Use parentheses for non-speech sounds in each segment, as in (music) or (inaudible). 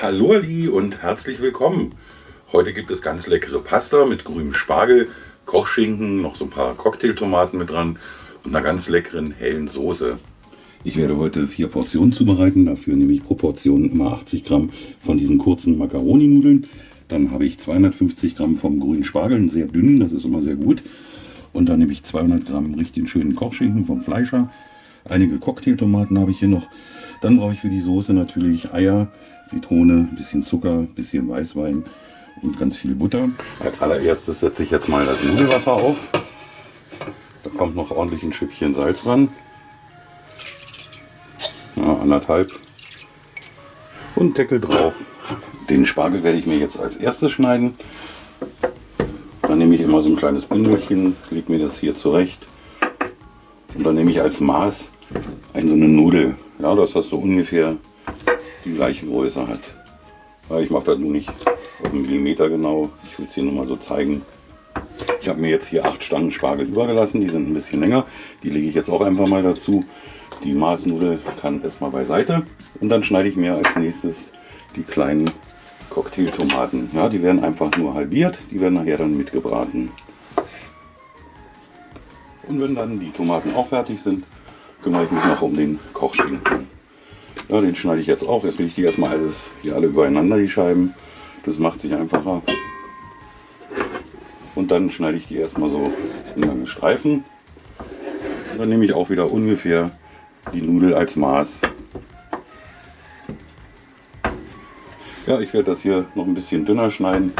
Hallo Ali und herzlich willkommen. Heute gibt es ganz leckere Pasta mit grünem Spargel, Kochschinken, noch so ein paar Cocktailtomaten mit dran und einer ganz leckeren hellen Soße. Ich werde heute vier Portionen zubereiten, dafür nehme ich pro Portion immer 80 Gramm von diesen kurzen Macaroni-Nudeln. Dann habe ich 250 Gramm vom grünen Spargel, sehr dünnen, das ist immer sehr gut. Und dann nehme ich 200 Gramm richtig schönen Kochschinken vom Fleischer. Einige Cocktailtomaten habe ich hier noch. Dann brauche ich für die Soße natürlich Eier, Zitrone, bisschen Zucker, bisschen Weißwein und ganz viel Butter. Als allererstes setze ich jetzt mal das Nudelwasser auf. Da kommt noch ordentlich ein Schüppchen Salz ran. Ja, anderthalb. Und Deckel drauf. Den Spargel werde ich mir jetzt als erstes schneiden. Dann nehme ich immer so ein kleines Bündelchen, lege mir das hier zurecht. Und dann nehme ich als Maß eine so eine Nudel. Ja, dass das so ungefähr die gleiche Größe hat. Ja, ich mache das nur nicht auf einen Millimeter genau. Ich will es hier nur mal so zeigen. Ich habe mir jetzt hier acht Stangen Spargel übergelassen. Die sind ein bisschen länger. Die lege ich jetzt auch einfach mal dazu. Die Maßnudel kann erstmal beiseite. Und dann schneide ich mir als nächstes die kleinen Cocktailtomaten. Ja, die werden einfach nur halbiert. Die werden nachher dann mitgebraten. Und wenn dann die Tomaten auch fertig sind, kümmere ich mich noch um den Kochschinken. Ja, den schneide ich jetzt auch. Jetzt will ich die erstmal alles hier alle übereinander, die Scheiben. Das macht sich einfacher. Und dann schneide ich die erstmal so in lange Streifen. Und dann nehme ich auch wieder ungefähr die Nudel als Maß. Ja, ich werde das hier noch ein bisschen dünner schneiden.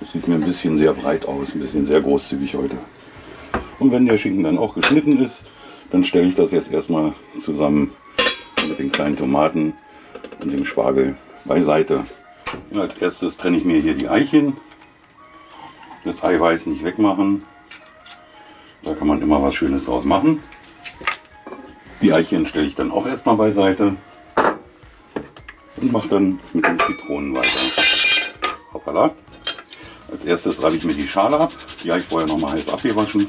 Das sieht mir ein bisschen sehr breit aus, ein bisschen sehr großzügig heute. Und wenn der Schinken dann auch geschnitten ist, dann stelle ich das jetzt erstmal zusammen mit den kleinen Tomaten und dem Spargel beiseite. Als erstes trenne ich mir hier die Eichen. Das Eiweiß nicht wegmachen. Da kann man immer was Schönes draus machen. Die Eichen stelle ich dann auch erstmal beiseite und mache dann mit den Zitronen weiter. Hoppala. Als erstes reibe ich mir die Schale ab. Die habe ich vorher noch mal heiß abgewaschen.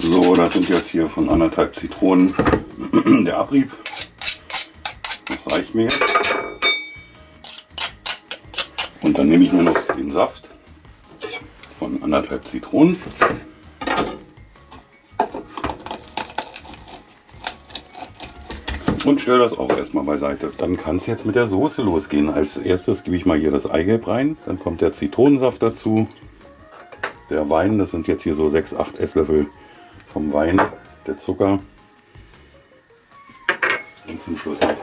So, das sind jetzt hier von anderthalb Zitronen (clears throat) der Abrieb. Das reicht mir jetzt. Und dann nehme ich nur noch den Saft von anderthalb Zitronen. Und stelle das auch erstmal beiseite. Dann kann es jetzt mit der Soße losgehen. Als erstes gebe ich mal hier das Eigelb rein. Dann kommt der Zitronensaft dazu. Der Wein, das sind jetzt hier so 6, 8 Esslöffel vom Wein, der Zucker und zum Schluss noch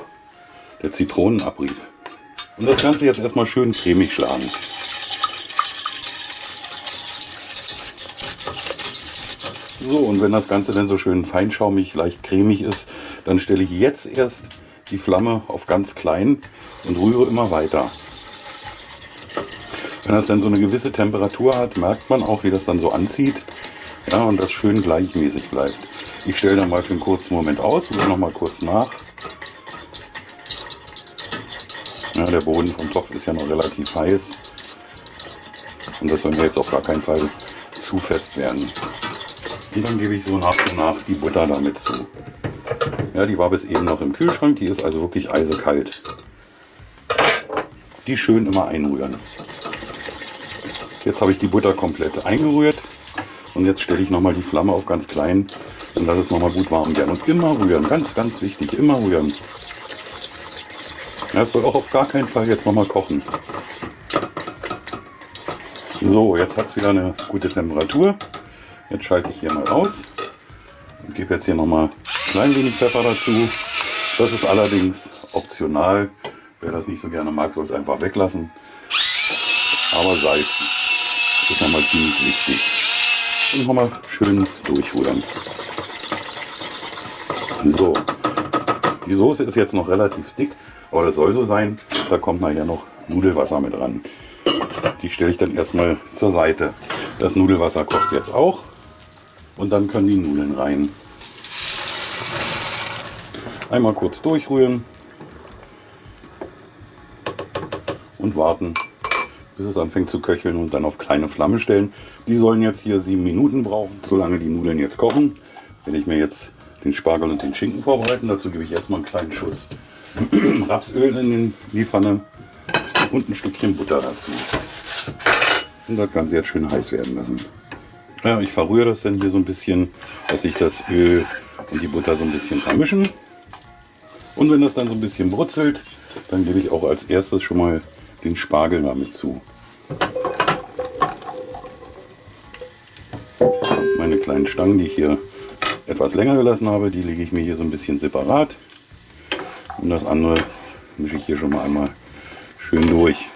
der Zitronenabrieb. Und das Ganze jetzt erstmal schön cremig schlagen. So, und wenn das Ganze dann so schön feinschaumig, leicht cremig ist, dann stelle ich jetzt erst die Flamme auf ganz klein und rühre immer weiter. Wenn das dann so eine gewisse Temperatur hat, merkt man auch, wie das dann so anzieht ja, und das schön gleichmäßig bleibt. Ich stelle dann mal für einen kurzen Moment aus, rühre noch mal kurz nach. Ja, der Boden vom Topf ist ja noch relativ heiß und das soll mir jetzt auf gar keinen Fall zu fest werden. Und dann gebe ich so nach und nach die Butter damit zu. Ja, die war bis eben noch im Kühlschrank, die ist also wirklich eisekalt. Die schön immer einrühren. Jetzt habe ich die Butter komplett eingerührt. Und jetzt stelle ich nochmal die Flamme auf ganz klein und lasse es nochmal gut warm werden. Und immer rühren, ganz, ganz wichtig, immer rühren. Das soll auch auf gar keinen Fall jetzt nochmal kochen. So, jetzt hat es wieder eine gute Temperatur. Jetzt schalte ich hier mal aus und gebe jetzt hier nochmal ein klein wenig Pfeffer dazu. Das ist allerdings optional. Wer das nicht so gerne mag, soll es einfach weglassen. Aber Salz ist nochmal ziemlich wichtig und nochmal schön durchrühren. So, die Soße ist jetzt noch relativ dick, aber das soll so sein. Da kommt nachher noch Nudelwasser mit ran. Die stelle ich dann erstmal zur Seite. Das Nudelwasser kocht jetzt auch und dann können die Nudeln rein. Einmal kurz durchrühren und warten, bis es anfängt zu köcheln und dann auf kleine Flamme stellen. Die sollen jetzt hier sieben Minuten brauchen, solange die Nudeln jetzt kochen. Wenn ich mir jetzt den Spargel und den Schinken vorbereiten, dazu gebe ich erstmal einen kleinen Schuss (clears throat) Rapsöl in die Pfanne und ein Stückchen Butter dazu. Und das Ganze jetzt schön heiß werden lassen. Ja, ich verrühre das dann hier so ein bisschen, dass sich das Öl und die Butter so ein bisschen vermischen. Und wenn das dann so ein bisschen brutzelt, dann gebe ich auch als erstes schon mal den Spargel damit zu. Meine kleinen Stangen, die ich hier etwas länger gelassen habe, die lege ich mir hier so ein bisschen separat. Und das andere mische ich hier schon mal einmal schön durch.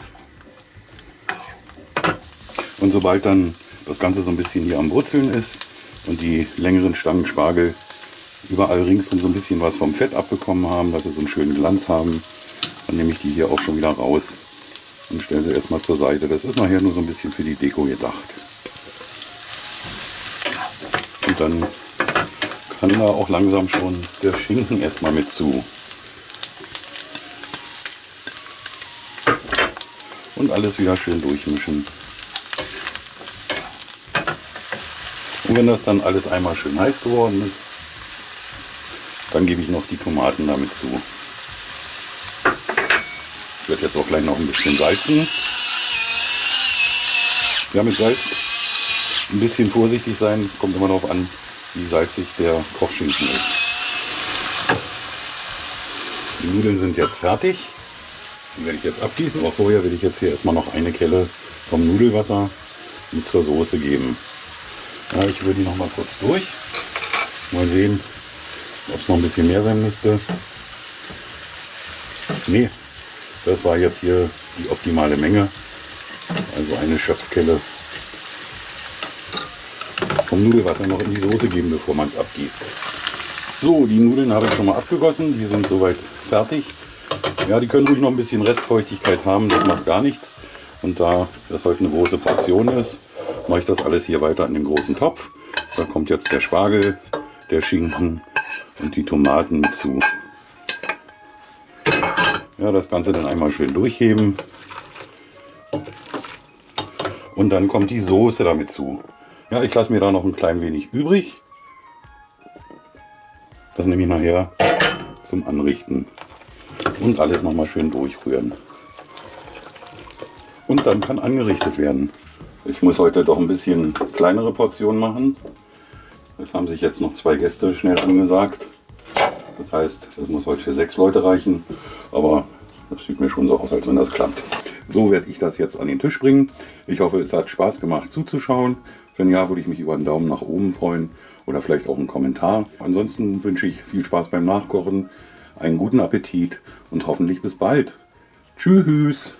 Und sobald dann das Ganze so ein bisschen hier am Brutzeln ist und die längeren Stangen Spargel überall ringsum so ein bisschen was vom Fett abbekommen haben, dass sie so einen schönen Glanz haben, dann nehme ich die hier auch schon wieder raus und stelle sie erstmal zur Seite. Das ist nachher nur so ein bisschen für die Deko gedacht. Und dann kann da auch langsam schon der Schinken erstmal mit zu. Und alles wieder schön durchmischen. Und wenn das dann alles einmal schön heiß geworden ist, dann gebe ich noch die Tomaten damit zu. Werde jetzt auch gleich noch ein bisschen salzen. Ja, mit Salz ein bisschen vorsichtig sein, kommt immer darauf an, wie salzig der Kochschinken ist. Die Nudeln sind jetzt fertig. Die werde ich jetzt abgießen. Auch vorher will ich jetzt hier erstmal noch eine Kelle vom Nudelwasser mit zur Soße geben. Ja, ich rühre die noch mal kurz durch. Mal sehen, ob es noch ein bisschen mehr sein müsste. Nee, das war jetzt hier die optimale Menge. Also eine Schöpfkelle vom Nudelwasser noch in die Soße geben, bevor man es abgießt. So, die Nudeln habe ich schon mal abgegossen. Die sind soweit fertig. Ja, die können ruhig noch ein bisschen Restfeuchtigkeit haben. Das macht gar nichts. Und da das heute eine große Portion ist, mache ich das alles hier weiter in den großen Topf. Da kommt jetzt der Spargel, der Schinken und die Tomaten zu. Ja, das Ganze dann einmal schön durchheben. Und dann kommt die Soße damit zu. Ja, ich lasse mir da noch ein klein wenig übrig. Das nehme ich nachher zum Anrichten. Und alles nochmal schön durchrühren. Und dann kann angerichtet werden. Ich muss heute doch ein bisschen kleinere Portionen machen. Es haben sich jetzt noch zwei Gäste schnell angesagt. Das heißt, das muss heute für sechs Leute reichen. Aber das sieht mir schon so aus, als wenn das klappt. So werde ich das jetzt an den Tisch bringen. Ich hoffe, es hat Spaß gemacht zuzuschauen. Wenn ja, würde ich mich über einen Daumen nach oben freuen oder vielleicht auch einen Kommentar. Ansonsten wünsche ich viel Spaß beim Nachkochen, einen guten Appetit und hoffentlich bis bald. Tschüss!